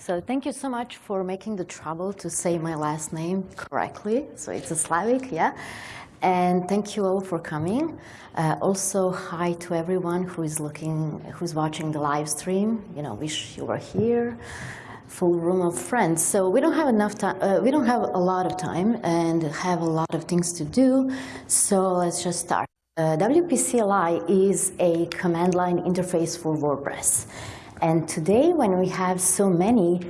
So thank you so much for making the trouble to say my last name correctly. So it's a Slavic, yeah? And thank you all for coming. Uh, also, hi to everyone who is looking, who's watching the live stream. You know, wish you were here. Full room of friends. So we don't have enough time. Uh, we don't have a lot of time and have a lot of things to do. So let's just start. Uh, WP-CLI is a command line interface for WordPress. And today, when we have so many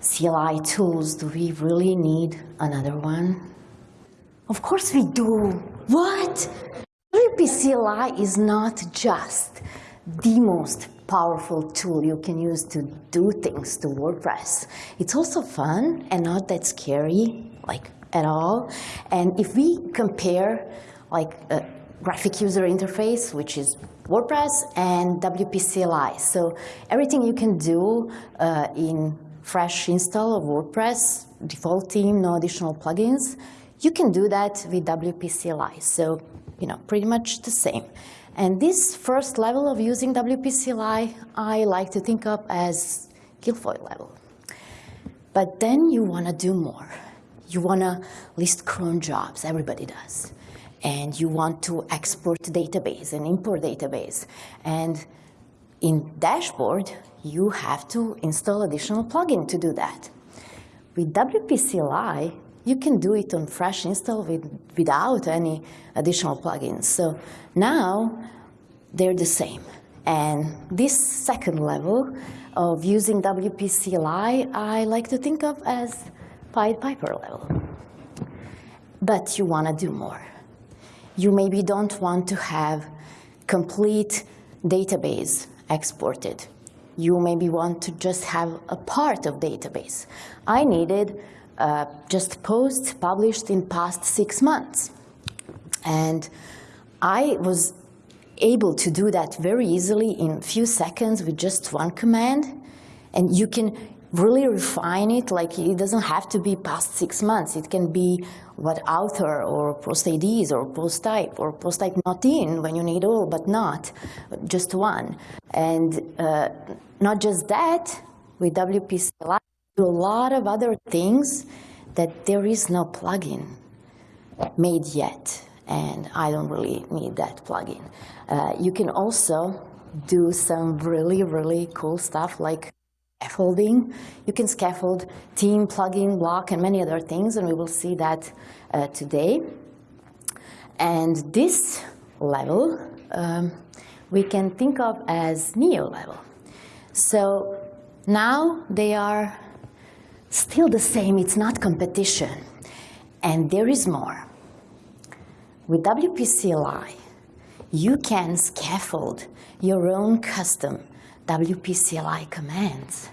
CLI tools, do we really need another one? Of course we do. What? WP CLI is not just the most powerful tool you can use to do things to WordPress. It's also fun and not that scary, like at all. And if we compare like a graphic user interface, which is WordPress and WP CLI. So everything you can do uh, in fresh install of WordPress, default theme, no additional plugins, you can do that with WP CLI. So, you know, pretty much the same. And this first level of using WP CLI, I like to think of as Gilfoyle level. But then you want to do more. You want to list cron jobs, everybody does and you want to export database and import database. And in dashboard, you have to install additional plugin to do that. With WP CLI, you can do it on fresh install with, without any additional plugins. So now they're the same. And this second level of using WP CLI, I like to think of as Pied Piper level. But you want to do more you maybe don't want to have complete database exported. You maybe want to just have a part of database. I needed uh, just posts published in past six months. And I was able to do that very easily in few seconds with just one command. And you can really refine it, like it doesn't have to be past six months. It can be what author or post IDs or post type or post type not in when you need all but not, just one. And uh, not just that, with WP CLI, do a lot of other things that there is no plugin made yet. And I don't really need that plugin. Uh, you can also do some really, really cool stuff like scaffolding. You can scaffold theme, plugin, block, and many other things, and we will see that uh, today. And this level um, we can think of as Neo level. So now they are still the same, it's not competition. And there is more. With WPCLI, you can scaffold your own custom WP CLI commands.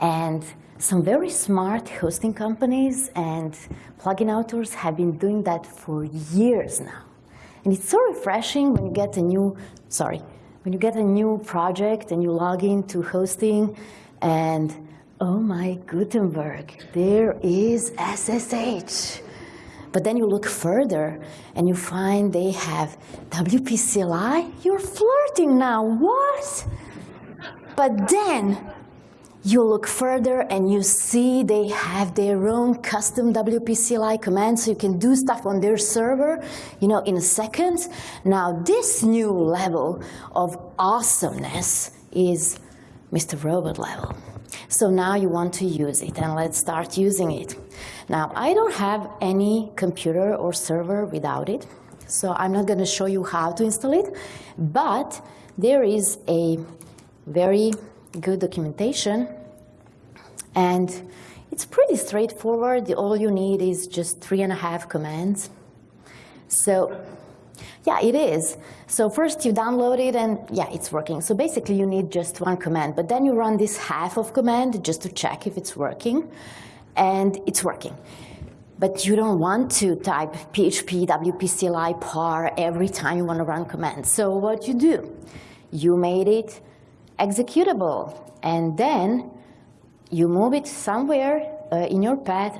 And some very smart hosting companies and plugin authors have been doing that for years now. And it's so refreshing when you get a new, sorry, when you get a new project and you log into hosting and oh my Gutenberg, there is SSH. But then you look further and you find they have WPCLI. You're flirting now, what? But then you look further and you see they have their own custom WPCLI command so you can do stuff on their server, you know, in a second. Now this new level of awesomeness is Mr. Robot level. So now you want to use it and let's start using it. Now I don't have any computer or server without it, so I'm not going to show you how to install it, but there is a very good documentation. And it's pretty straightforward. All you need is just three and a half commands. So yeah, it is. So first you download it and yeah, it's working. So basically you need just one command, but then you run this half of command just to check if it's working and it's working. But you don't want to type PHP, WPCLI, phar every time you want to run commands. So what you do, you made it executable. And then you move it somewhere uh, in your path.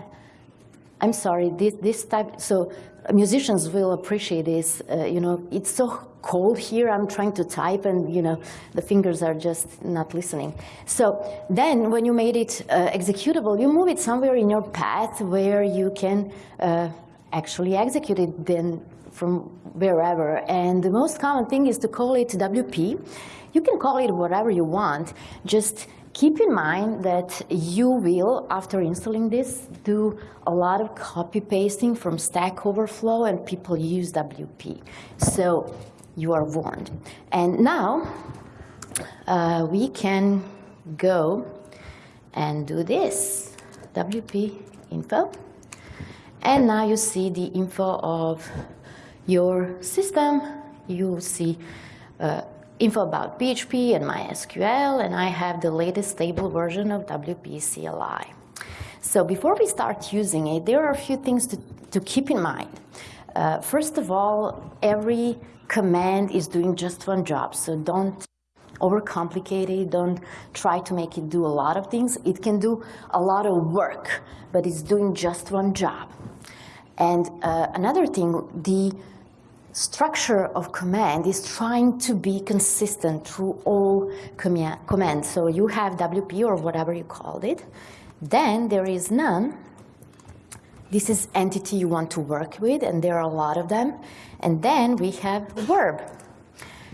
I'm sorry, this, this type, so musicians will appreciate this. Uh, you know, it's so cold here. I'm trying to type and you know the fingers are just not listening. So then when you made it uh, executable, you move it somewhere in your path where you can uh, actually execute it then from wherever. And the most common thing is to call it WP. You can call it whatever you want. Just keep in mind that you will, after installing this, do a lot of copy pasting from Stack Overflow and people use WP. So you are warned. And now uh, we can go and do this, WP info. And now you see the info of your system. You see uh, info about PHP and MySQL, and I have the latest stable version of WP CLI. So before we start using it, there are a few things to, to keep in mind. Uh, first of all, every command is doing just one job, so don't overcomplicate it, don't try to make it do a lot of things. It can do a lot of work, but it's doing just one job. And uh, another thing, the structure of command is trying to be consistent through all commands. So you have WP or whatever you called it. Then there is noun. This is entity you want to work with, and there are a lot of them. And then we have verb.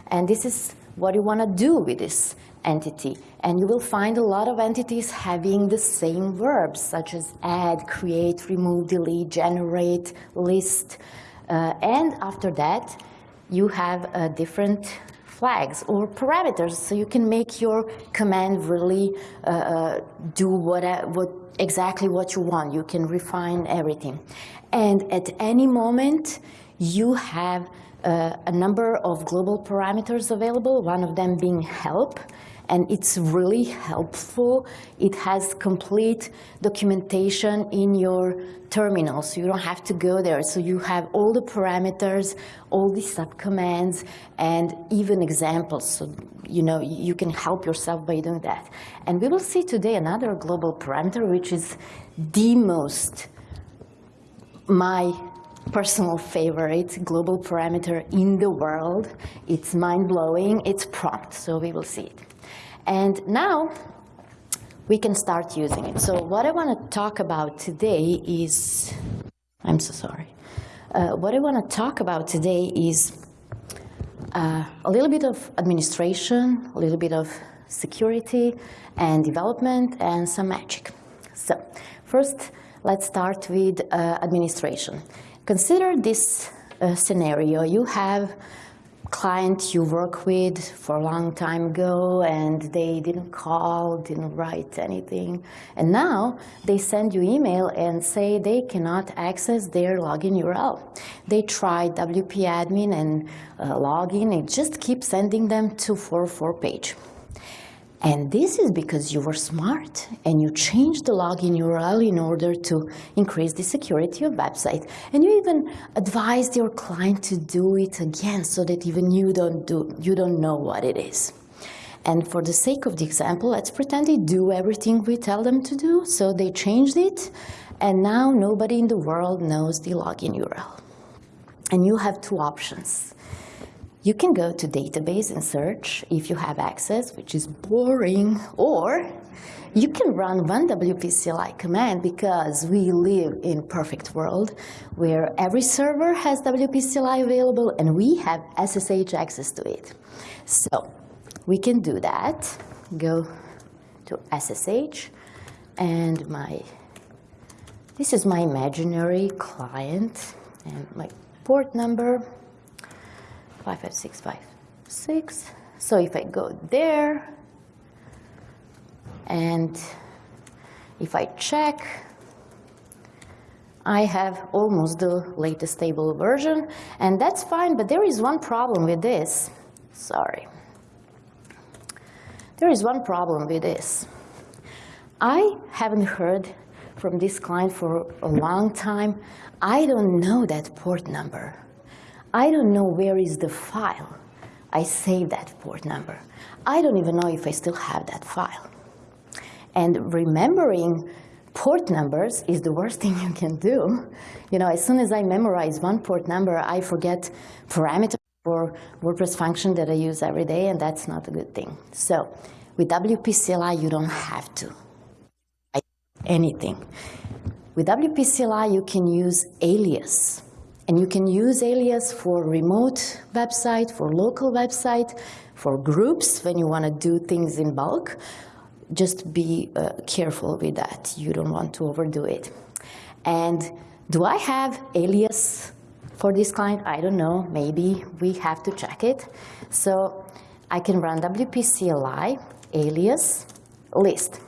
And this is what you want to do with this entity. And you will find a lot of entities having the same verbs, such as add, create, remove, delete, generate, list. Uh, and after that, you have uh, different flags or parameters, so you can make your command really uh, uh do what, uh, what exactly what you want. You can refine everything. And at any moment, you have uh, a number of global parameters available, one of them being help, and it's really helpful. It has complete documentation in your terminal, so you don't have to go there. So you have all the parameters, all the subcommands, and even examples. So you know you can help yourself by doing that. And we will see today another global parameter, which is the most my personal favorite global parameter in the world. It's mind-blowing, it's prompt, so we will see it. And now we can start using it. So what I want to talk about today is, I'm so sorry. Uh, what I want to talk about today is uh, a little bit of administration, a little bit of security and development, and some magic. So first, let's start with uh, administration. Consider this uh, scenario. You have client you work with for a long time ago and they didn't call, didn't write anything. And now they send you email and say they cannot access their login URL. They tried WP admin and uh, login, it just keeps sending them to 404 page. And this is because you were smart and you changed the login URL in order to increase the security of website. And you even advised your client to do it again so that even you don't, do, you don't know what it is. And for the sake of the example, let's pretend they do everything we tell them to do. So they changed it, and now nobody in the world knows the login URL. And you have two options. You can go to database and search if you have access, which is boring, or you can run one WP CLI command because we live in perfect world where every server has WP CLI available and we have SSH access to it. So we can do that. Go to SSH and my, this is my imaginary client and my port number 55656. So if I go there, and if I check, I have almost the latest stable version, and that's fine, but there is one problem with this. Sorry. There is one problem with this. I haven't heard from this client for a long time. I don't know that port number. I don't know where is the file. I saved that port number. I don't even know if I still have that file. And remembering port numbers is the worst thing you can do. You know, as soon as I memorize one port number, I forget parameter for WordPress function that I use every day, and that's not a good thing. So with WP CLI, you don't have to anything. With WP CLI, you can use alias. And you can use alias for remote website, for local website, for groups when you want to do things in bulk. Just be uh, careful with that. You don't want to overdo it. And do I have alias for this client? I don't know. Maybe we have to check it. So I can run wpcli alias list.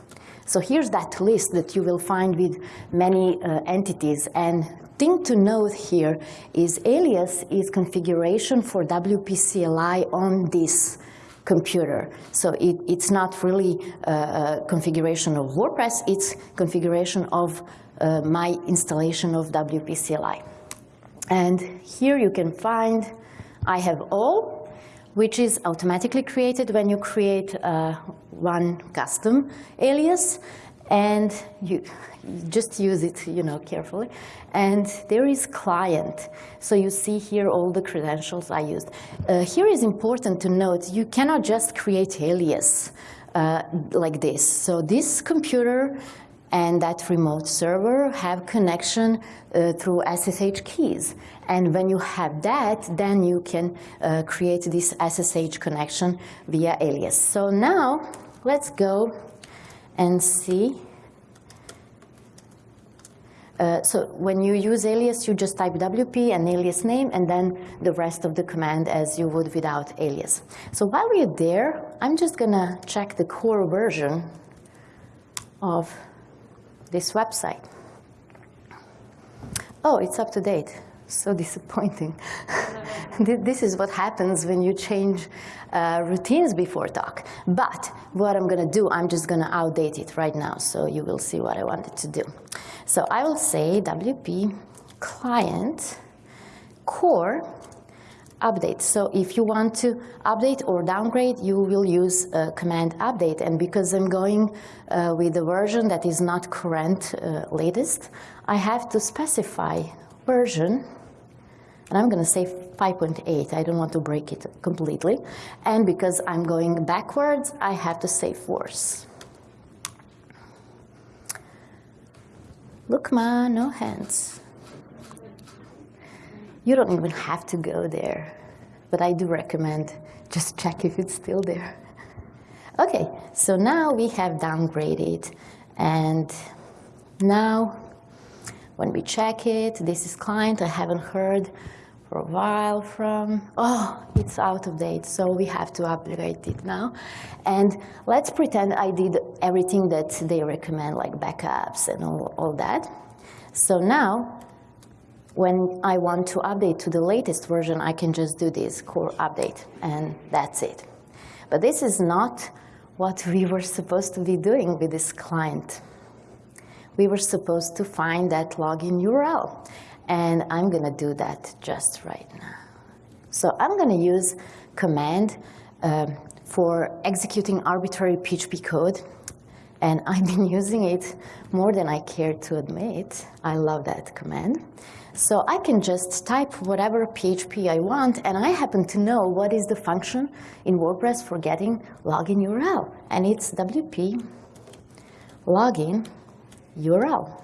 So here's that list that you will find with many uh, entities. And thing to note here is alias is configuration for WP CLI on this computer. So it, it's not really a, a, configuration of WordPress, it's configuration of uh, my installation of WP CLI. And here you can find, I have all, which is automatically created when you create uh, one custom alias and you just use it, you know, carefully. And there is client. So you see here all the credentials I used. Uh, here is important to note, you cannot just create alias uh, like this. So this computer and that remote server have connection uh, through SSH keys. And when you have that, then you can uh, create this SSH connection via alias. So now let's go and see. Uh, so when you use alias, you just type WP and alias name and then the rest of the command as you would without alias. So while we're there, I'm just gonna check the core version of this website. Oh, it's up to date. So disappointing. this is what happens when you change uh, routines before talk. But what I'm to do, I'm just to outdate it right now, so you will see what I wanted to do. So I will say WP client core update. So if you want to update or downgrade, you will use uh, command update. And because I'm going uh, with the version that is not current uh, latest, I have to specify version. And I'm going to say 5.8. I don't want to break it completely. And because I'm going backwards, I have to say force. Look, ma, no hands. You don't even have to go there, but I do recommend just check if it's still there. Okay, so now we have downgraded, and now when we check it, this is client, I haven't heard for a while from, oh, it's out of date, so we have to upgrade it now. And let's pretend I did everything that they recommend, like backups and all, all that. So now when I want to update to the latest version, I can just do this core update, and that's it. But this is not what we were supposed to be doing with this client. We were supposed to find that login URL, and I'm going to do that just right now. So I'm going to use command um, for executing arbitrary PHP code and I've been using it more than I care to admit. I love that command. So I can just type whatever PHP I want, and I happen to know what is the function in WordPress for getting login URL, and it's WP login URL.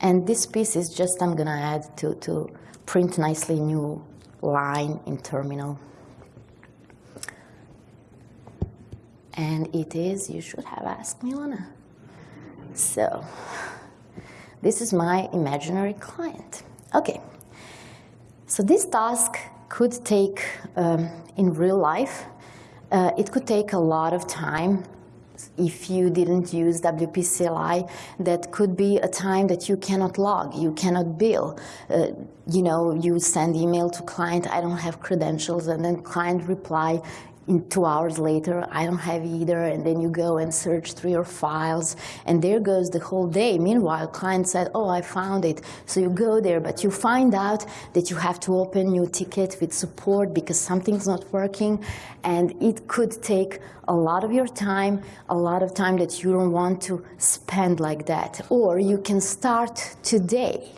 And this piece is just I'm gonna add to, to print nicely new line in terminal. And it is, you should have asked me, Lana. So this is my imaginary client. Okay, so this task could take, um, in real life, uh, it could take a lot of time if you didn't use WP CLI, that could be a time that you cannot log, you cannot bill. Uh, you know, you send email to client, I don't have credentials, and then client reply, in two hours later, I don't have either, and then you go and search through your files, and there goes the whole day. Meanwhile, client said, oh, I found it. So you go there, but you find out that you have to open new ticket with support because something's not working, and it could take a lot of your time, a lot of time that you don't want to spend like that. Or you can start today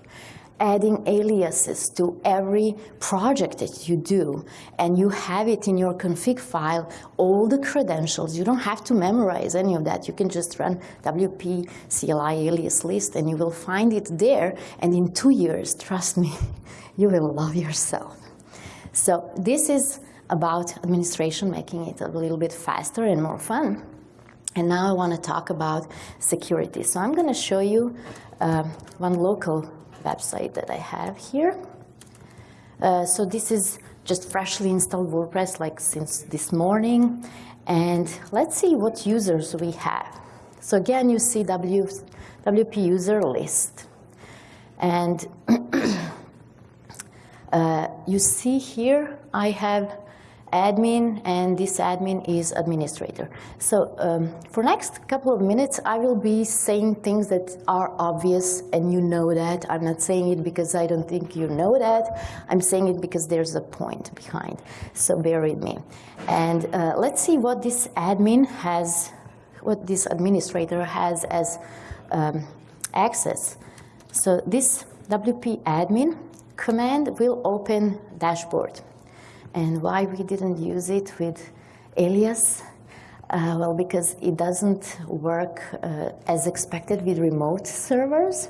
adding aliases to every project that you do, and you have it in your config file, all the credentials. You don't have to memorize any of that. You can just run WP CLI alias list, and you will find it there. And in two years, trust me, you will love yourself. So this is about administration, making it a little bit faster and more fun. And now I want to talk about security. So I'm going to show you uh, one local website that I have here. Uh, so this is just freshly installed WordPress like since this morning. And let's see what users we have. So again, you see w, WP user list. And uh, you see here I have admin, and this admin is administrator. So um, for next couple of minutes, I will be saying things that are obvious, and you know that. I'm not saying it because I don't think you know that. I'm saying it because there's a point behind. So bear with me. And uh, let's see what this admin has, what this administrator has as um, access. So this WP admin command will open dashboard. And why we didn't use it with alias? Uh, well, because it doesn't work uh, as expected with remote servers.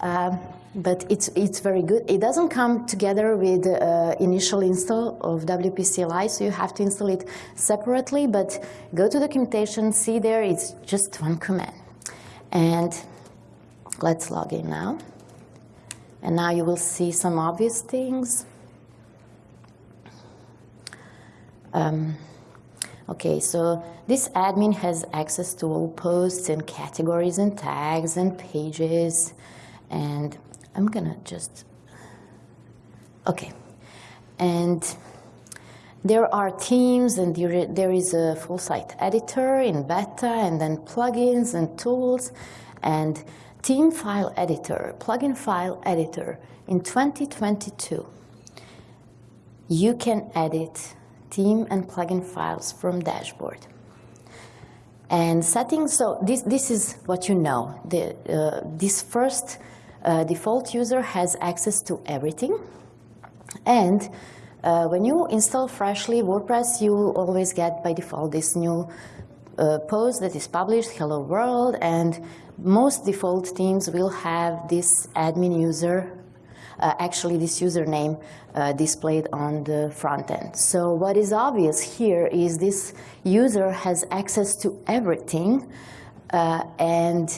Um, but it's, it's very good. It doesn't come together with uh, initial install of WP CLI, so you have to install it separately, but go to documentation, see there, it's just one command. And let's log in now. And now you will see some obvious things. Um, okay, so this admin has access to all posts and categories and tags and pages. And I'm gonna just, okay. And there are themes and there is a full site editor in beta and then plugins and tools and theme file editor, plugin file editor in 2022. You can edit theme and plugin files from dashboard. And settings, so this, this is what you know. The, uh, this first uh, default user has access to everything. And uh, when you install freshly WordPress, you always get by default this new uh, post that is published, hello world, and most default themes will have this admin user uh, actually this username uh, displayed on the front end. So what is obvious here is this user has access to everything uh, and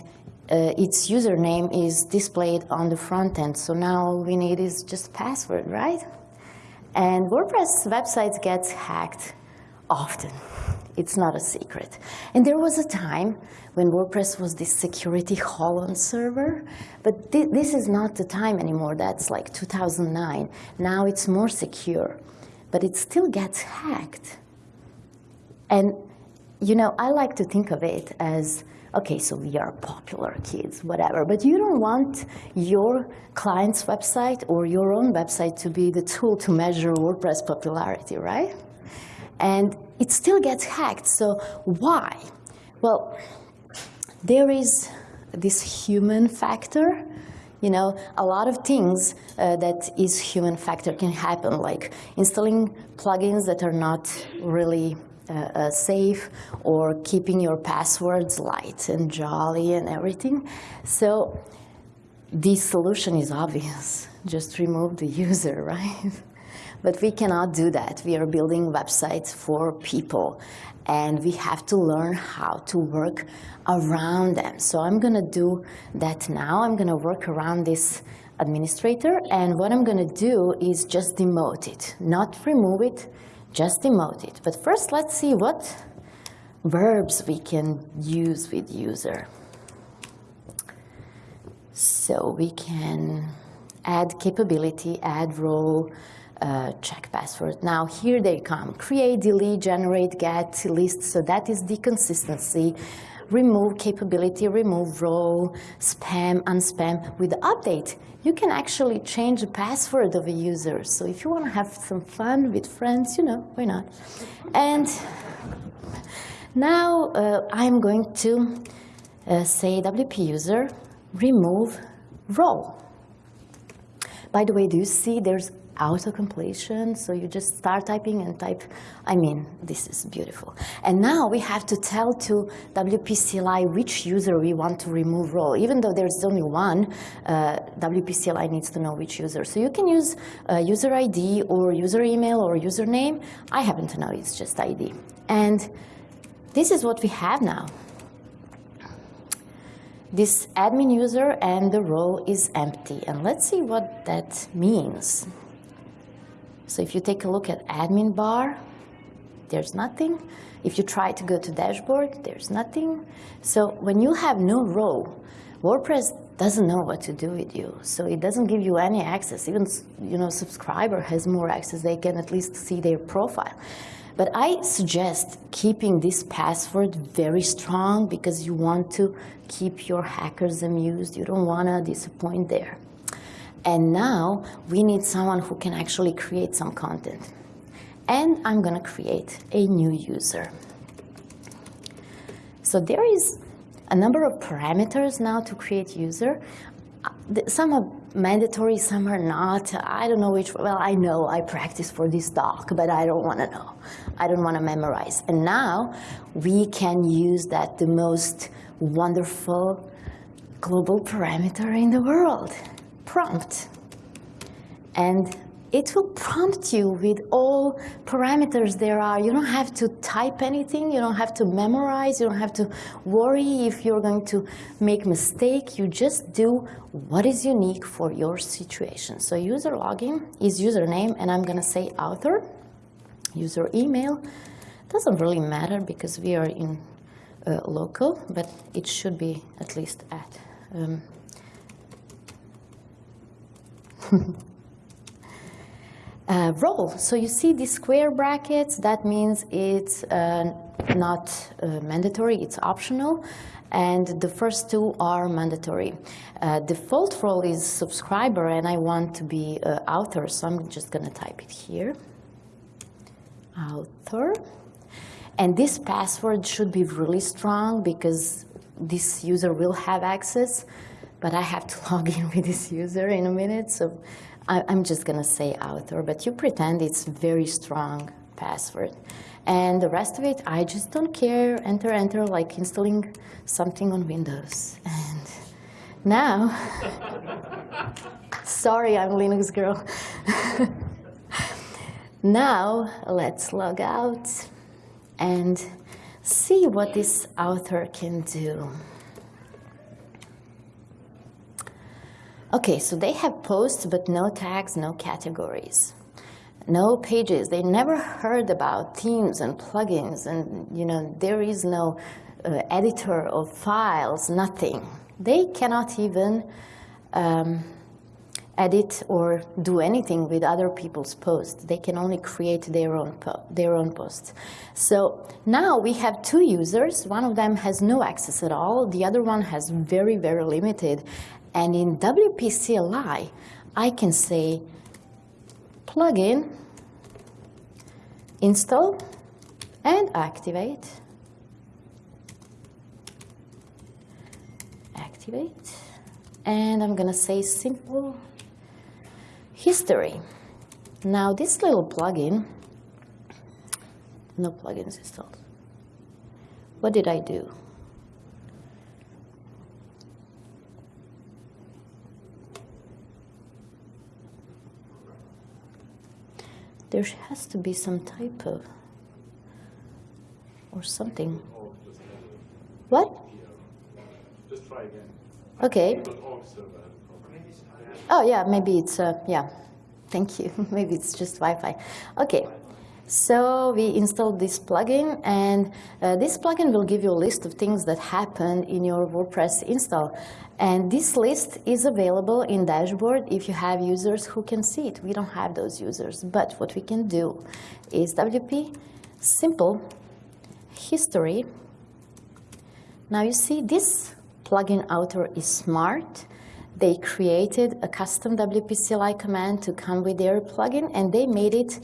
uh, its username is displayed on the front end. So now all we need is just password, right? And WordPress websites get hacked often. It's not a secret. And there was a time when WordPress was this security Holland server, but th this is not the time anymore. That's like 2009. Now it's more secure, but it still gets hacked. And you know, I like to think of it as, okay, so we are popular kids, whatever, but you don't want your client's website or your own website to be the tool to measure WordPress popularity, right? And it still gets hacked, so why? Well, there is this human factor. You know, a lot of things uh, that is human factor can happen, like installing plugins that are not really uh, uh, safe or keeping your passwords light and jolly and everything. So the solution is obvious. Just remove the user, right? But we cannot do that. We are building websites for people and we have to learn how to work around them. So I'm going to do that now. I'm going to work around this administrator and what I'm going to do is just demote it, not remove it, just demote it. But first let's see what verbs we can use with user. So we can add capability, add role, uh, check password. Now here they come, create, delete, generate, get, list, so that is the consistency. Remove capability, remove role, spam, unspam. With the update, you can actually change the password of a user. So if you want to have some fun with friends, you know, why not? And now uh, I'm going to uh, say WP user, remove role. By the way, do you see there's auto-completion? So you just start typing and type, I mean, this is beautiful. And now we have to tell to WP-CLI which user we want to remove role. Even though there's only one, uh, WP-CLI needs to know which user. So you can use uh, user ID or user email or username. I happen to know it's just ID. And this is what we have now. This admin user and the role is empty. And let's see what that means. So if you take a look at admin bar, there's nothing. If you try to go to dashboard, there's nothing. So when you have no role, WordPress doesn't know what to do with you. So it doesn't give you any access. Even you know, subscriber has more access. They can at least see their profile. But I suggest keeping this password very strong because you want to keep your hackers amused. You don't want to disappoint there. And now we need someone who can actually create some content. And I'm going to create a new user. So there is a number of parameters now to create user. Some are mandatory, some are not. I don't know which, well, I know I practice for this talk, but I don't want to know. I don't want to memorize. And now we can use that the most wonderful global parameter in the world, prompt. And it will prompt you with all parameters there are. You don't have to type anything. You don't have to memorize. You don't have to worry if you're going to make mistake. You just do what is unique for your situation. So user login is username, and I'm going to say author. User email doesn't really matter because we are in uh, local, but it should be at least at. Um, uh, role. So you see these square brackets, that means it's uh, not uh, mandatory, it's optional. And the first two are mandatory. Uh, default role is subscriber, and I want to be uh, author, so I'm just going to type it here. Author. And this password should be really strong because this user will have access, but I have to log in with this user in a minute. So I, am just going to say author, but you pretend it's very strong password. And the rest of it, I just don't care. Enter, enter, like installing something on Windows. And now, sorry, I'm Linux girl. now, let's log out and see what this author can do. Okay, so they have posts, but no tags, no categories, no pages. They never heard about themes and plugins, and you know there is no uh, editor of files, nothing. They cannot even um, edit or do anything with other people's posts. They can only create their own, their own posts. So now we have two users. One of them has no access at all. The other one has very, very limited. And in WP-CLI, I can say plugin, install, and activate. Activate. And I'm going to say simple history. Now this little plugin, no plugins installed. What did I do? There has to be some type of or something. What? Okay. Oh yeah, maybe it's uh, yeah. Thank you. maybe it's just Wi-Fi. Okay. So we installed this plugin, and uh, this plugin will give you a list of things that happen in your WordPress install. And this list is available in dashboard if you have users who can see it. We don't have those users, but what we can do is WP simple history. Now you see this plugin author is smart. They created a custom WP CLI command to come with their plugin and they made it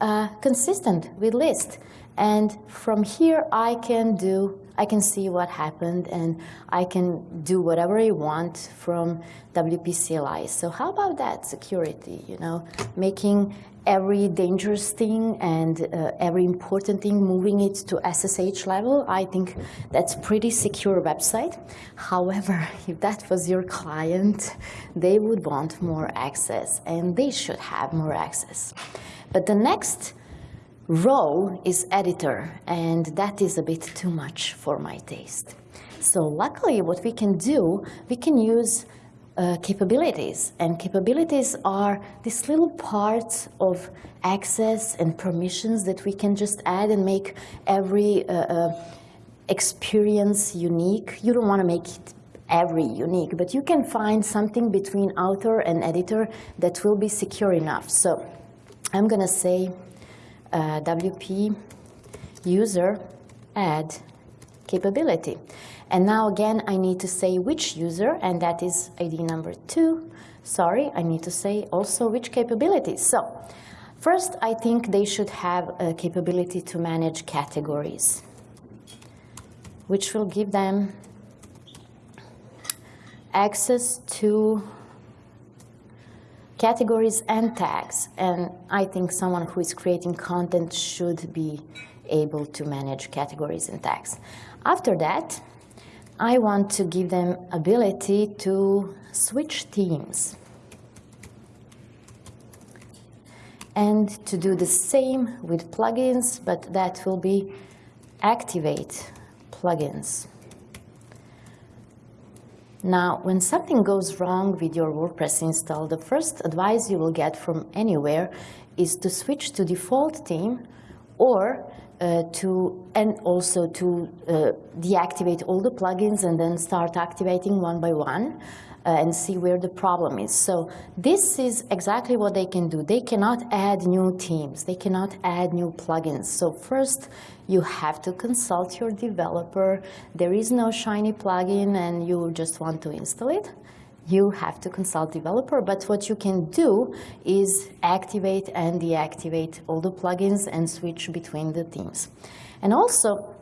uh, consistent with list. And from here, I can do, I can see what happened and I can do whatever I want from WP CLI. So how about that security, you know, making every dangerous thing and uh, every important thing, moving it to SSH level, I think that's pretty secure website. However, if that was your client, they would want more access and they should have more access. But the next role is editor, and that is a bit too much for my taste. So luckily, what we can do, we can use uh, capabilities, and capabilities are these little parts of access and permissions that we can just add and make every uh, uh, experience unique. You don't want to make it every unique, but you can find something between author and editor that will be secure enough. So I'm going to say uh, WP user add capability. And now again, I need to say which user, and that is ID number two. Sorry, I need to say also which capability. So first, I think they should have a capability to manage categories, which will give them access to categories and tags. And I think someone who is creating content should be able to manage categories and tags. After that, I want to give them ability to switch themes. And to do the same with plugins, but that will be activate plugins. Now, when something goes wrong with your WordPress install, the first advice you will get from anywhere is to switch to default theme or uh, to and also to uh, deactivate all the plugins and then start activating one by one uh, and see where the problem is. So this is exactly what they can do. They cannot add new themes. They cannot add new plugins. So first, you have to consult your developer. There is no shiny plugin and you just want to install it. You have to consult developer, but what you can do is activate and deactivate all the plugins and switch between the themes. And also,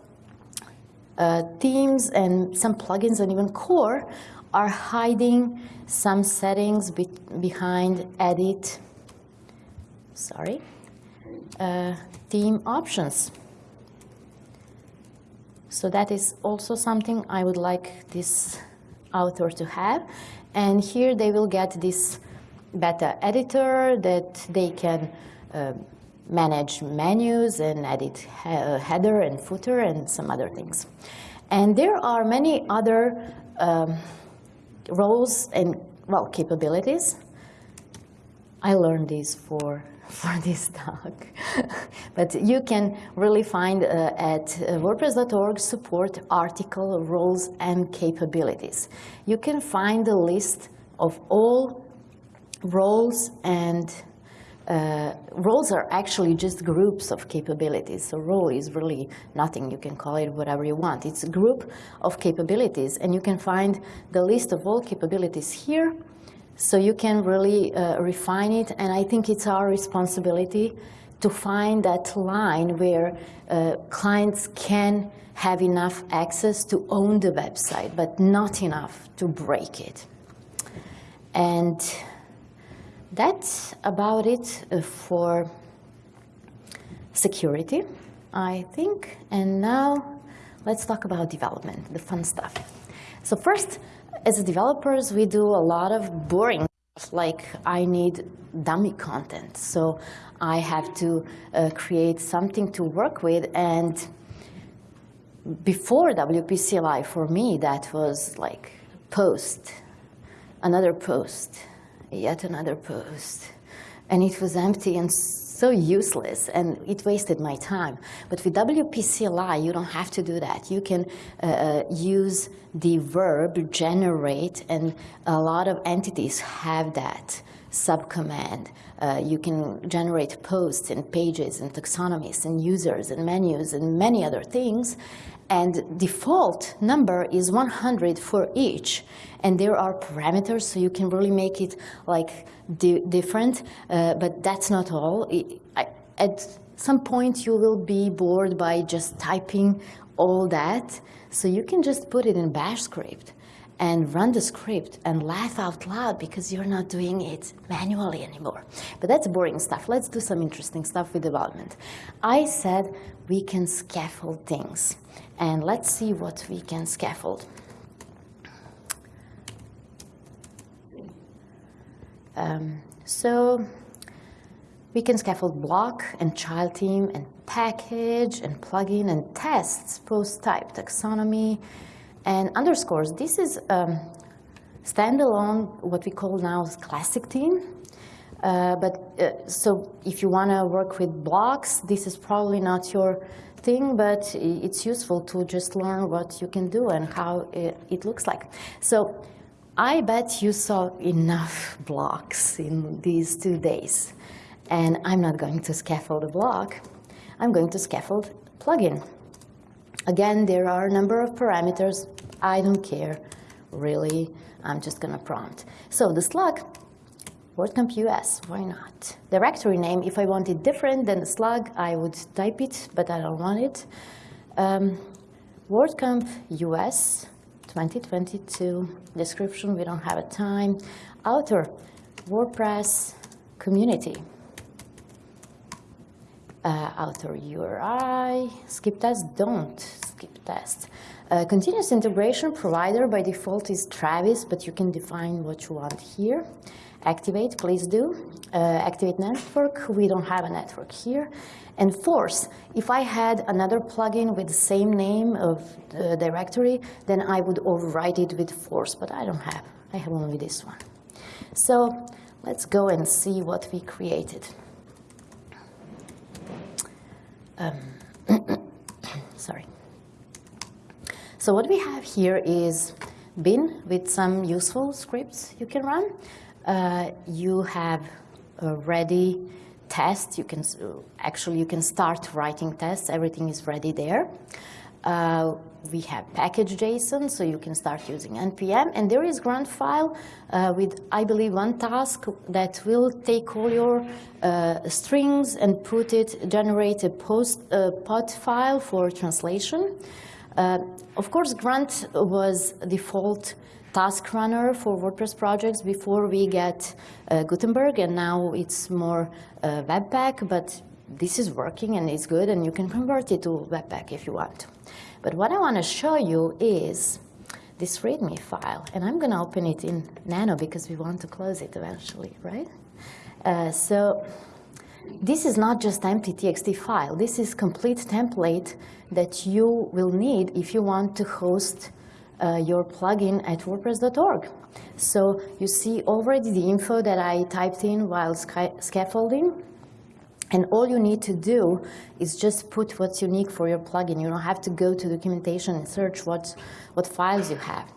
uh, themes and some plugins and even core are hiding some settings be behind edit, sorry, uh, theme options. So that is also something I would like this author to have. And here they will get this beta editor that they can uh, manage menus and edit he uh, header and footer and some other things. And there are many other um, roles and, well, capabilities. I learned this for for this talk. but you can really find uh, at uh, WordPress.org support article roles and capabilities. You can find a list of all roles and uh, roles are actually just groups of capabilities. So role is really nothing. You can call it whatever you want. It's a group of capabilities, and you can find the list of all capabilities here. So you can really uh, refine it, and I think it's our responsibility to find that line where uh, clients can have enough access to own the website, but not enough to break it. And that's about it uh, for security, I think. And now let's talk about development, the fun stuff. So first, as developers, we do a lot of boring stuff, like I need dummy content. So I have to uh, create something to work with. And before WP CLI, for me, that was like post, another post, yet another post. And it was empty and so useless, and it wasted my time. But with WPCLI, you don't have to do that. You can uh, uh, use the verb generate, and a lot of entities have that subcommand. Uh, you can generate posts and pages and taxonomies and users and menus and many other things and default number is 100 for each. And there are parameters, so you can really make it like di different, uh, but that's not all. It, I, at some point you will be bored by just typing all that. So you can just put it in bash script and run the script and laugh out loud because you're not doing it manually anymore. But that's boring stuff. Let's do some interesting stuff with development. I said we can scaffold things. And let's see what we can scaffold. Um, so we can scaffold block and child theme and package and plugin and tests, post type, taxonomy, and underscores. This is um, standalone, what we call now classic theme. Uh, but uh, so if you want to work with blocks, this is probably not your thing, but it's useful to just learn what you can do and how it, it looks like. So I bet you saw enough blocks in these two days. And I'm not going to scaffold a block. I'm going to scaffold plugin. Again, there are a number of parameters. I don't care, really. I'm just to prompt. So the slug, WordCamp US, why not? Directory name, if I want it different than the slug, I would type it, but I don't want it. Um, WordCamp US 2022. Description, we don't have a time. Author, WordPress community. Uh, author URI, skip test, don't skip test. Uh, continuous integration provider by default is Travis, but you can define what you want here. Activate, please do. Uh, activate network, we don't have a network here. And force, if I had another plugin with the same name of the directory, then I would overwrite it with force, but I don't have. I have only this one. So let's go and see what we created. Um, sorry. So what we have here is bin with some useful scripts you can run. Uh, you have a ready test. You can actually you can start writing tests. Everything is ready there. Uh, we have package JSON, so you can start using npm. And there is grunt file uh, with, I believe, one task that will take all your uh, strings and put it, generate a post uh, POT file for translation. Uh, of course, grunt was the default task runner for WordPress projects before we get uh, Gutenberg, and now it's more uh, Webpack, but this is working and it's good, and you can convert it to Webpack if you want. But what I want to show you is this README file, and I'm going to open it in Nano because we want to close it eventually, right? Uh, so this is not just empty TXT file. This is complete template that you will need if you want to host uh, your plugin at wordpress.org. So you see already the info that I typed in while scaffolding. And all you need to do is just put what's unique for your plugin. You don't have to go to documentation and search what, what files you have.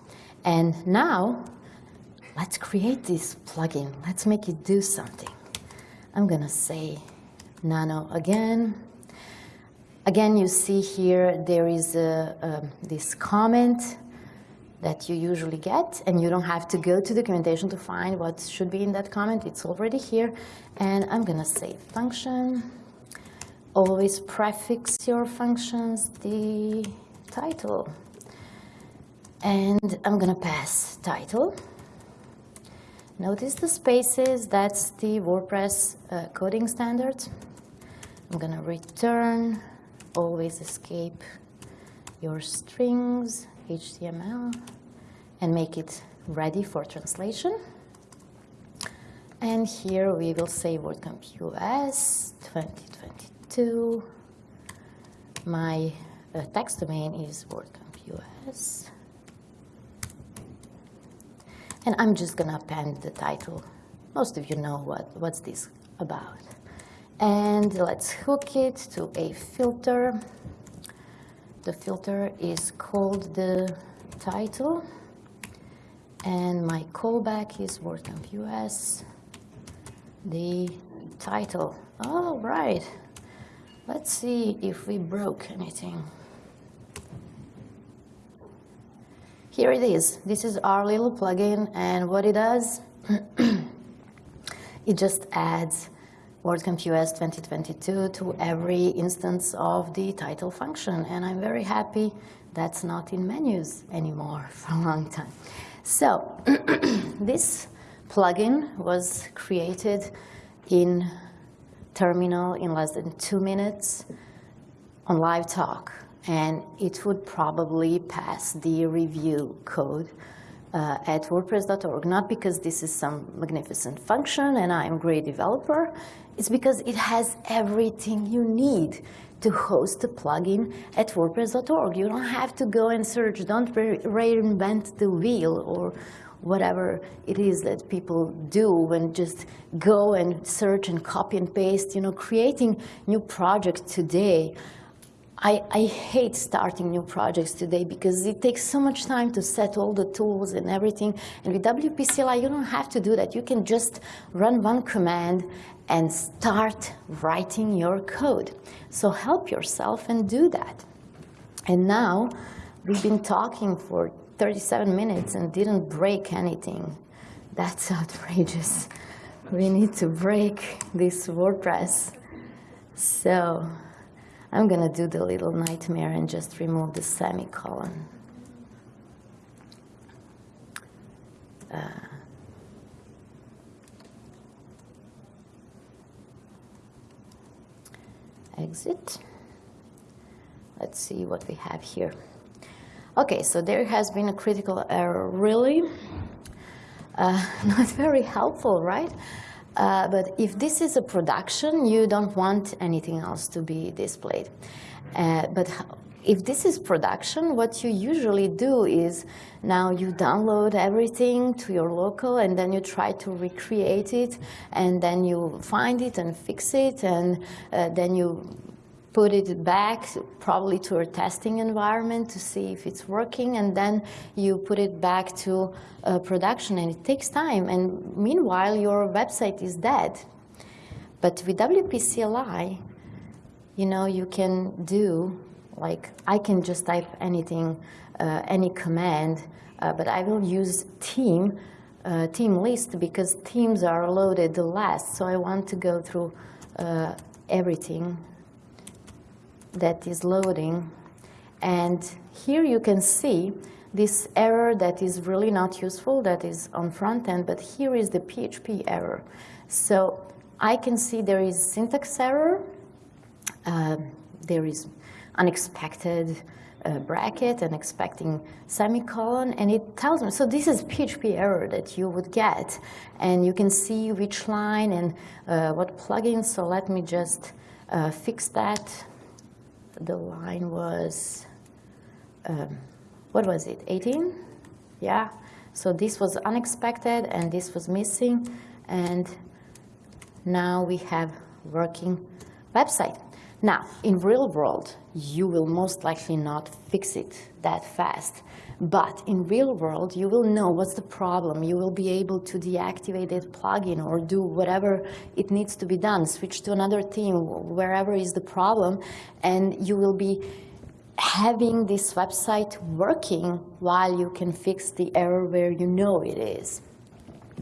And now, let's create this plugin. Let's make it do something. I'm to say nano again. Again, you see here there is a, a, this comment that you usually get, and you don't have to go to documentation to find what should be in that comment. It's already here. And I'm going to say function. Always prefix your functions the title. And I'm going to pass title. Notice the spaces, that's the WordPress uh, coding standard. I'm to return, always escape your strings, HTML and make it ready for translation. And here we will say WordCamp US 2022. My uh, text domain is WordCamp US. And I'm just going to append the title. Most of you know what, what's this about. And let's hook it to a filter. The filter is called the title. And my callback is WordCamp US. The title. All right. Let's see if we broke anything. Here it is. This is our little plugin, and what it does, it just adds WordCamp US 2022 to every instance of the title function. And I'm very happy that's not in menus anymore for a long time. So this plugin was created in Terminal in less than two minutes on live talk. And it would probably pass the review code uh, at WordPress.org, not because this is some magnificent function and I'm a great developer, it's because it has everything you need to host a plugin at WordPress.org. You don't have to go and search, don't re reinvent the wheel or whatever it is that people do and just go and search and copy and paste, you know, creating new projects today I, I, hate starting new projects today because it takes so much time to set all the tools and everything. And with WP CLI, you don't have to do that. You can just run one command and start writing your code. So help yourself and do that. And now we've been talking for 37 minutes and didn't break anything. That's outrageous. We need to break this WordPress. So I'm going to do the little nightmare and just remove the semicolon. Uh, exit. Let's see what we have here. Okay, so there has been a critical error, really. Uh, not very helpful, right? Uh, but if this is a production, you don't want anything else to be displayed. Uh, but if this is production, what you usually do is now you download everything to your local and then you try to recreate it and then you find it and fix it and uh, then you put it back probably to a testing environment to see if it's working, and then you put it back to uh, production, and it takes time. And meanwhile, your website is dead. But with WPCLI, you know, you can do, like, I can just type anything, uh, any command, uh, but I will use theme, uh, theme list because themes are loaded last. So I want to go through uh, everything that is loading. And here you can see this error that is really not useful, that is on front end, but here is the PHP error. So I can see there is syntax error, uh, there is unexpected uh, bracket and expecting semicolon, and it tells me, so this is PHP error that you would get, and you can see which line and uh, what plugin, so let me just uh, fix that the line was, um, what was it, 18? Yeah, so this was unexpected and this was missing and now we have working website. Now, in real world, you will most likely not fix it that fast. But in real world, you will know what's the problem. You will be able to deactivate that plugin or do whatever it needs to be done, switch to another theme, wherever is the problem, and you will be having this website working while you can fix the error where you know it is.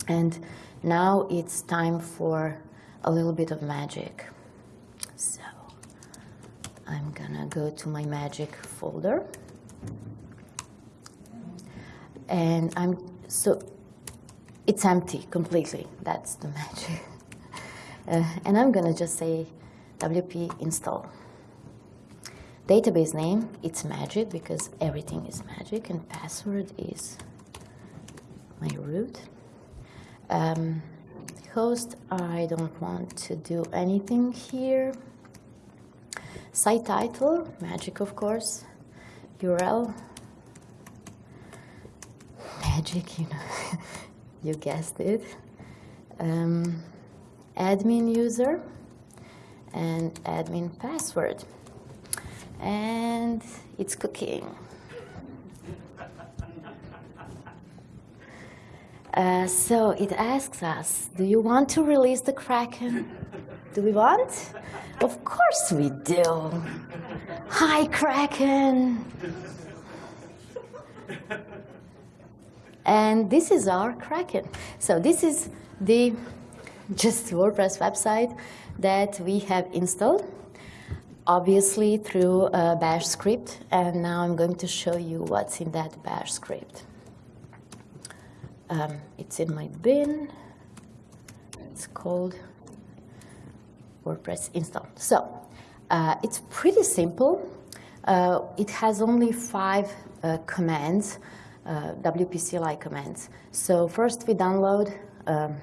And now it's time for a little bit of magic. So I'm gonna go to my magic folder and I'm so it's empty completely. That's the magic. Uh, and I'm gonna just say wp install. Database name, it's magic because everything is magic and password is my root. Um, host, I don't want to do anything here. Site title, magic of course. URL, magic, you know, you guessed it. Um, admin user and admin password. And it's cooking. Uh, so it asks us, do you want to release the Kraken? Do we want? Of course we do. Hi, Kraken. And this is our Kraken. So this is the just WordPress website. that we have installed, obviously through a bash script. And now I'm going to show you what's in that bash script. Um, it's in my bin. It's called WordPress install. So uh, it's pretty simple. Uh, it has only five uh, commands, uh, WP CLI commands. So first we download um,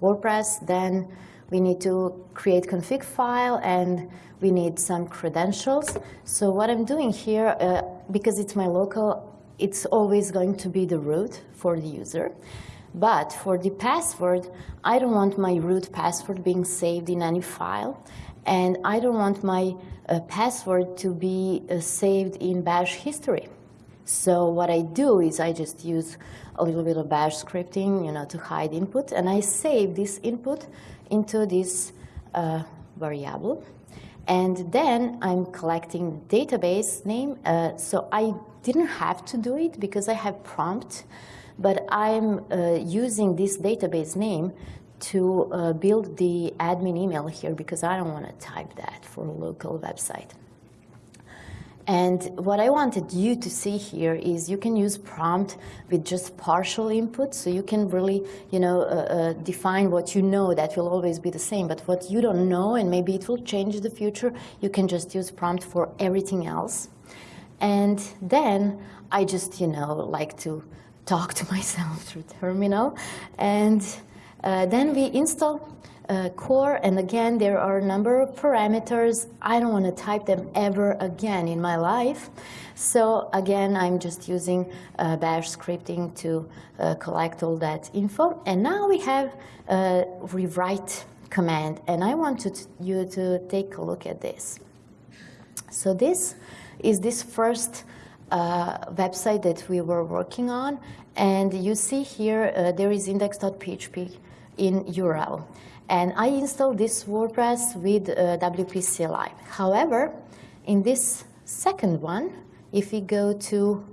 WordPress, then we need to create config file and we need some credentials. So what I'm doing here, uh, because it's my local, it's always going to be the root for the user. But for the password, I don't want my root password being saved in any file. And I don't want my uh, password to be uh, saved in bash history. So what I do is I just use a little bit of bash scripting, you know, to hide input, and I save this input into this uh, variable. And then I'm collecting database name. Uh, so I didn't have to do it because I have prompt, but I'm uh, using this database name to uh, build the admin email here because I don't want to type that for a local website. And what I wanted you to see here is you can use prompt with just partial input, so you can really, you know, uh, uh, define what you know that will always be the same, but what you don't know and maybe it will change in the future, you can just use prompt for everything else. And then I just, you know, like to talk to myself through terminal. And uh, then we install uh, core, and again, there are a number of parameters. I don't want to type them ever again in my life. So again, I'm just using uh, bash scripting to uh, collect all that info. And now we have a rewrite command, and I want you to take a look at this. So this is this first uh, website that we were working on, and you see here uh, there is index.php in URL. And I installed this WordPress with uh, WP CLI. However, in this second one, if we go to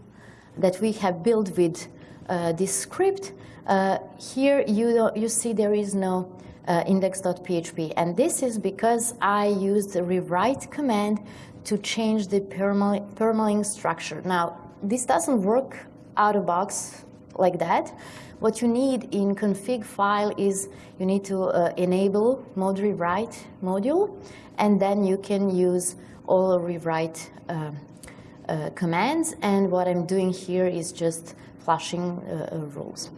that we have built with uh, this script, uh, here you, you see there is no uh, index.php. And this is because I used the rewrite command to change the permalink structure. Now, this doesn't work out of box like that. What you need in config file is you need to uh, enable mod_rewrite module, and then you can use all rewrite uh, uh, commands. And what I'm doing here is just flashing uh, uh, rules.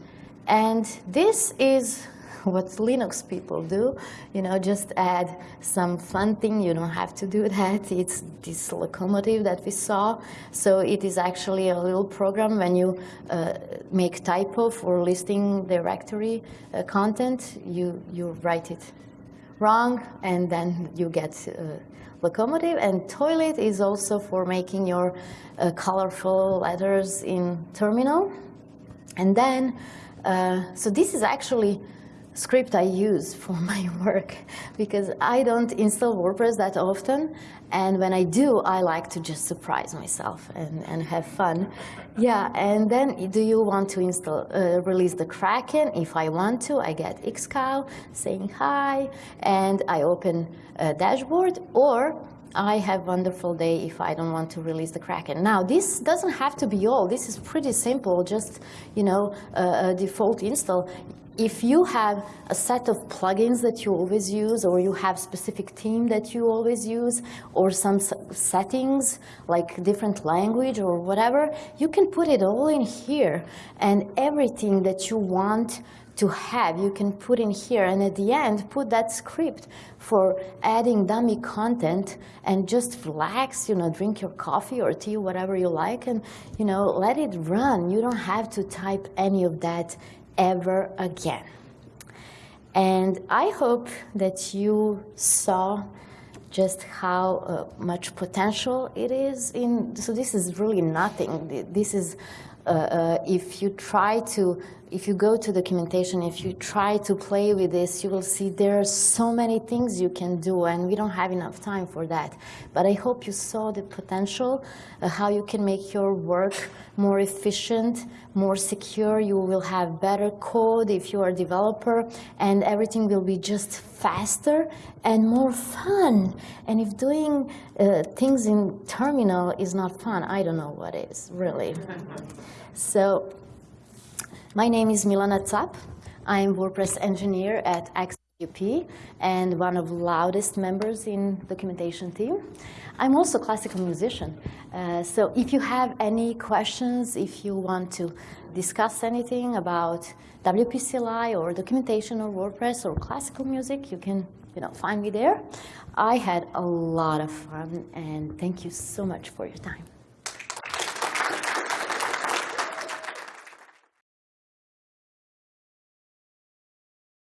And this is what Linux people do. You know, just add some fun thing. You don't have to do that. It's this locomotive that we saw. So it is actually a little program when you uh, make typo for listing directory uh, content, you, you write it wrong, and then you get uh, locomotive. And toilet is also for making your uh, colorful letters in terminal. And then, uh, so this is actually script I use for my work because I don't install WordPress that often and when I do I like to just surprise myself and, and have fun. Yeah, and then do you want to install uh, release the Kraken? If I want to, I get xcow saying hi and I open a dashboard or I have wonderful day if I don't want to release the Kraken. Now, this doesn't have to be all. This is pretty simple, just, you know, a, a default install if you have a set of plugins that you always use or you have specific theme that you always use or some settings like different language or whatever, you can put it all in here and everything that you want to have, you can put in here and at the end put that script for adding dummy content and just relax, you know, drink your coffee or tea, whatever you like and, you know, let it run. You don't have to type any of that ever again. And I hope that you saw just how uh, much potential it is in, so this is really nothing. This is uh, uh, if you try to, if you go to documentation, if you try to play with this, you will see there are so many things you can do, and we don't have enough time for that. But I hope you saw the potential, uh, how you can make your work more efficient, more secure. You will have better code if you are a developer, and everything will be just faster and more fun. And if doing uh, things in terminal is not fun, I don't know what is, really. So my name is Milana Cap. I'm WordPress engineer at XWP and one of loudest members in documentation team. I'm also classical musician. Uh, so if you have any questions, if you want to discuss anything about WPCLI or documentation or WordPress or classical music, you can you know, find me there. I had a lot of fun and thank you so much for your time.